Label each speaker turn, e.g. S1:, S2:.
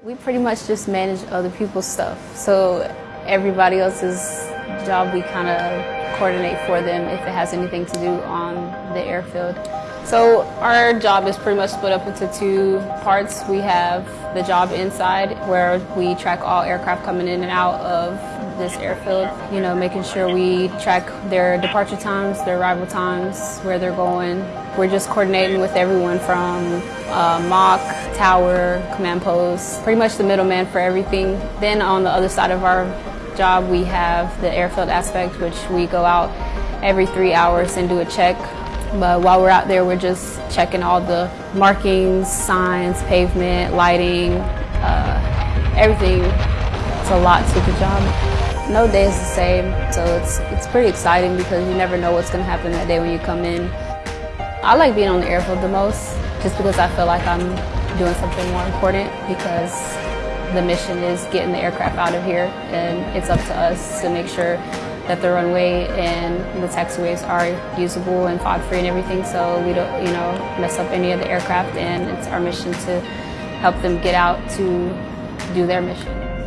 S1: We pretty much just manage other people's stuff. So everybody else's job, we kind of coordinate for them if it has anything to do on the airfield. So our job is pretty much split up into two parts. We have the job inside where we track all aircraft coming in and out of this airfield, you know, making sure we track their departure times, their arrival times, where they're going. We're just coordinating with everyone from uh, MOC, tower, command post, pretty much the middleman for everything. Then on the other side of our job, we have the airfield aspect, which we go out every three hours and do a check but while we're out there, we're just checking all the markings, signs, pavement, lighting, uh, everything. It's a lot to the job. No day is the same, so it's, it's pretty exciting because you never know what's going to happen that day when you come in. I like being on the airfield the most just because I feel like I'm doing something more important because the mission is getting the aircraft out of here and it's up to us to make sure that the runway and the taxiways are usable and FOD free and everything so we don't you know mess up any of the aircraft and it's our mission to help them get out to do their mission.